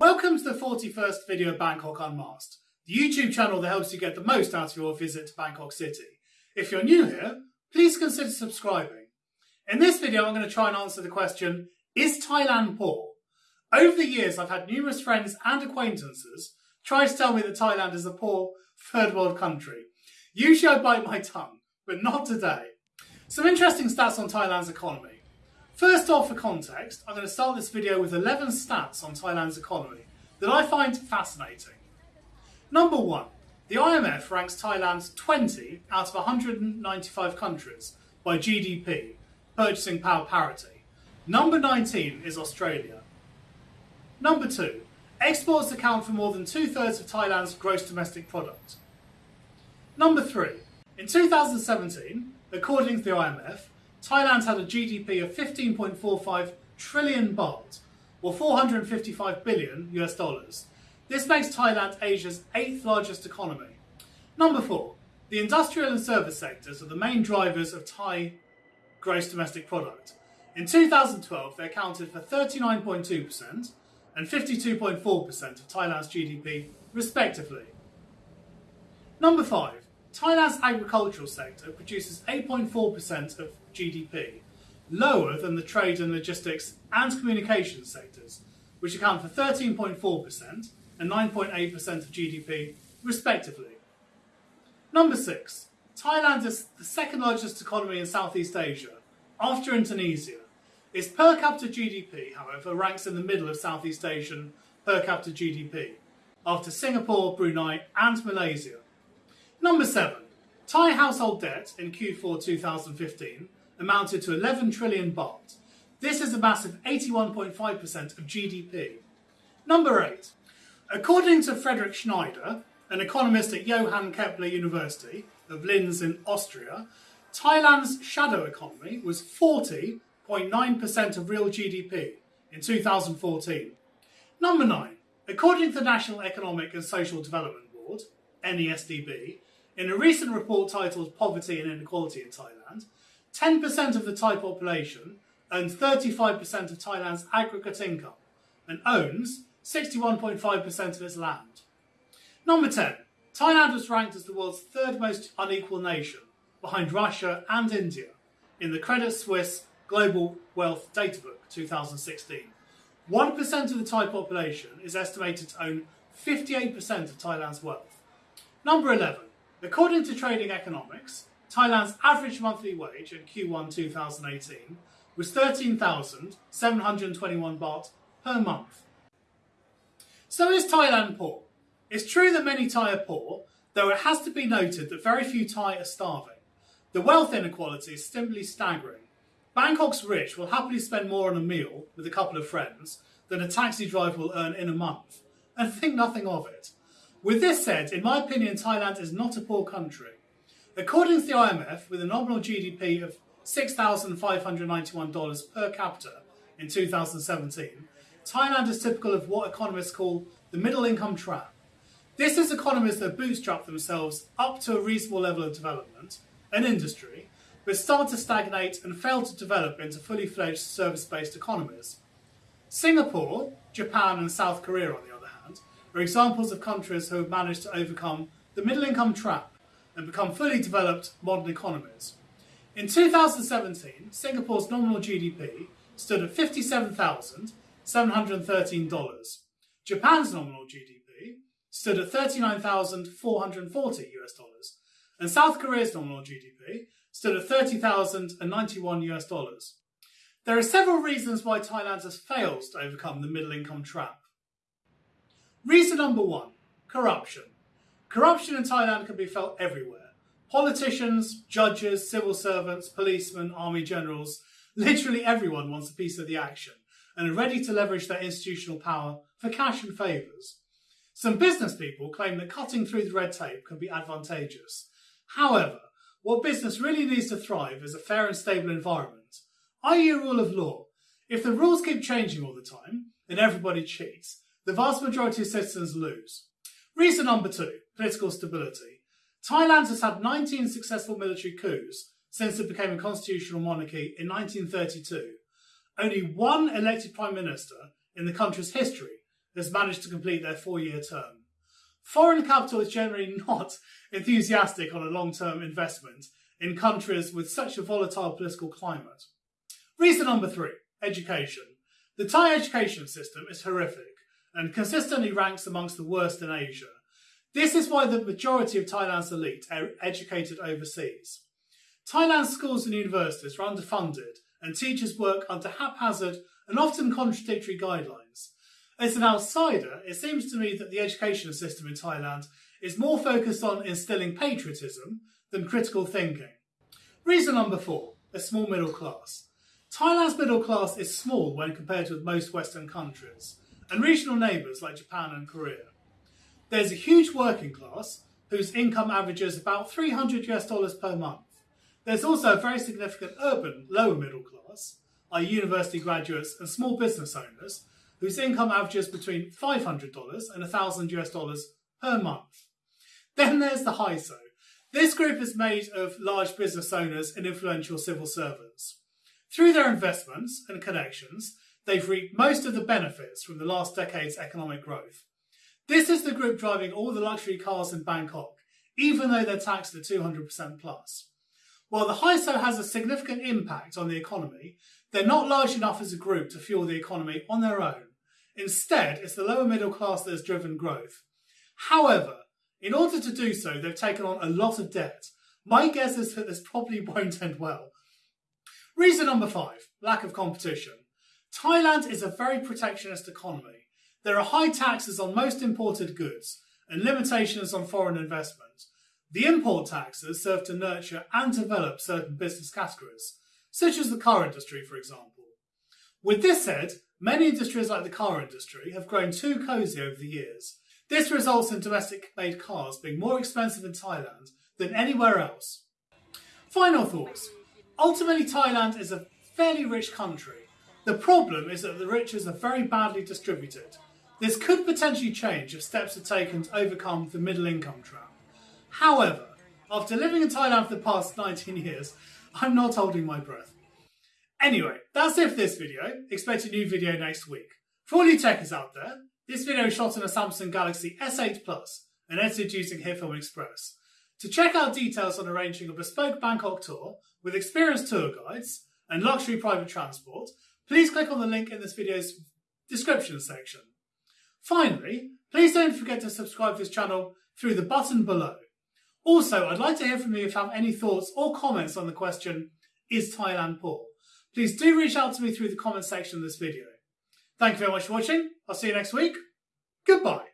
Welcome to the 41st video of Bangkok Unmasked, the YouTube channel that helps you get the most out of your visit to Bangkok City. If you're new here, please consider subscribing. In this video, I'm going to try and answer the question, is Thailand poor? Over the years, I've had numerous friends and acquaintances try to tell me that Thailand is a poor third world country. Usually I bite my tongue, but not today. Some interesting stats on Thailand's economy. First off, for context, I'm going to start this video with 11 stats on Thailand's economy that I find fascinating. Number one, the IMF ranks Thailand 20 out of 195 countries by GDP, purchasing power parity. Number 19 is Australia. Number two, exports account for more than two thirds of Thailand's gross domestic product. Number three, in 2017, according to the IMF, Thailand had a GDP of 15.45 trillion baht, or 455 billion US dollars. This makes Thailand Asia's eighth largest economy. Number four, the industrial and service sectors are the main drivers of Thai gross domestic product. In 2012, they accounted for 39.2% and 52.4% of Thailand's GDP, respectively. Number five, Thailand's agricultural sector produces 8.4% of GDP, lower than the trade and logistics and communications sectors, which account for 13.4% and 9.8% of GDP, respectively. Number six, Thailand is the second largest economy in Southeast Asia, after Indonesia. Its per capita GDP, however, ranks in the middle of Southeast Asian per capita GDP, after Singapore, Brunei, and Malaysia. Number seven, Thai household debt in Q4 2015 amounted to 11 trillion baht. This is a massive 81.5% of GDP. Number eight, according to Frederick Schneider, an economist at Johann Kepler University of Linz in Austria, Thailand's shadow economy was 40.9% of real GDP in 2014. Number nine, according to the National Economic and Social Development Board, NESDB, in a recent report titled Poverty and Inequality in Thailand, 10% of the Thai population owns 35% of Thailand's aggregate income and owns 61.5% of its land. Number 10. Thailand was ranked as the world's third most unequal nation, behind Russia and India, in the Credit Suisse Global Wealth Databook 2016. 1% of the Thai population is estimated to own 58% of Thailand's wealth. Number 11. According to Trading Economics, Thailand's average monthly wage in Q1 2018 was 13,721 baht per month. So is Thailand poor? It's true that many Thai are poor, though it has to be noted that very few Thai are starving. The wealth inequality is simply staggering. Bangkok's rich will happily spend more on a meal with a couple of friends than a taxi driver will earn in a month, and think nothing of it. With this said, in my opinion, Thailand is not a poor country. According to the IMF, with a nominal GDP of $6,591 per capita in 2017, Thailand is typical of what economists call the middle income trap. This is economies that bootstrap themselves up to a reasonable level of development and industry, but start to stagnate and fail to develop into fully fledged service based economies. Singapore, Japan, and South Korea, on the other hand, are examples of countries who have managed to overcome the middle income trap and become fully developed modern economies. In 2017, Singapore's nominal GDP stood at $57,713. Japan's nominal GDP stood at 39,440 US dollars, and South Korea's nominal GDP stood at 30,091 US dollars. There are several reasons why Thailand has failed to overcome the middle income trap. Reason number one corruption. Corruption in Thailand can be felt everywhere. Politicians, judges, civil servants, policemen, army generals, literally everyone wants a piece of the action and are ready to leverage their institutional power for cash and favours. Some business people claim that cutting through the red tape can be advantageous. However, what business really needs to thrive is a fair and stable environment, i.e., a rule of law. If the rules keep changing all the time and everybody cheats, the vast majority of citizens lose. Reason number two, political stability. Thailand has had 19 successful military coups since it became a constitutional monarchy in 1932. Only one elected prime minister in the country's history has managed to complete their four year term. Foreign capital is generally not enthusiastic on a long term investment in countries with such a volatile political climate. Reason number three education. The Thai education system is horrific and consistently ranks amongst the worst in Asia. This is why the majority of Thailand's elite are educated overseas. Thailand's schools and universities are underfunded and teachers work under haphazard and often contradictory guidelines. As an outsider, it seems to me that the education system in Thailand is more focused on instilling patriotism than critical thinking. Reason number four, a small middle class. Thailand's middle class is small when compared with most Western countries and regional neighbours like Japan and Korea. There's a huge working class whose income averages about 300 US dollars per month. There's also a very significant urban lower middle class, i.e. university graduates and small business owners, whose income averages between $500 and 1000 US dollars per month. Then there's the HISO. This group is made of large business owners and influential civil servants. Through their investments and connections, they've reaped most of the benefits from the last decade's economic growth. This is the group driving all the luxury cars in Bangkok, even though they're taxed at 200% plus. While the HISO has a significant impact on the economy, they're not large enough as a group to fuel the economy on their own. Instead, it's the lower middle class that has driven growth. However, in order to do so, they've taken on a lot of debt. My guess is that this probably won't end well. Reason number five lack of competition. Thailand is a very protectionist economy. There are high taxes on most imported goods and limitations on foreign investment. The import taxes serve to nurture and develop certain business categories, such as the car industry, for example. With this said, many industries like the car industry have grown too cosy over the years. This results in domestic made cars being more expensive in Thailand than anywhere else. Final thoughts. Ultimately, Thailand is a fairly rich country the problem is that the riches are very badly distributed. This could potentially change if steps are taken to overcome the middle income trap. However, after living in Thailand for the past 19 years, I'm not holding my breath. Anyway, that's it for this video. Expect a new video next week. For all you techies out there, this video is shot on a Samsung Galaxy S8 Plus and edited using HitFilm Express. To check out details on arranging a bespoke Bangkok tour with experienced tour guides and luxury private transport, please click on the link in this video's description section. Finally, please don't forget to subscribe to this channel through the button below. Also, I'd like to hear from you if you have any thoughts or comments on the question, is Thailand poor? Please do reach out to me through the comment section of this video. Thank you very much for watching. I'll see you next week. Goodbye.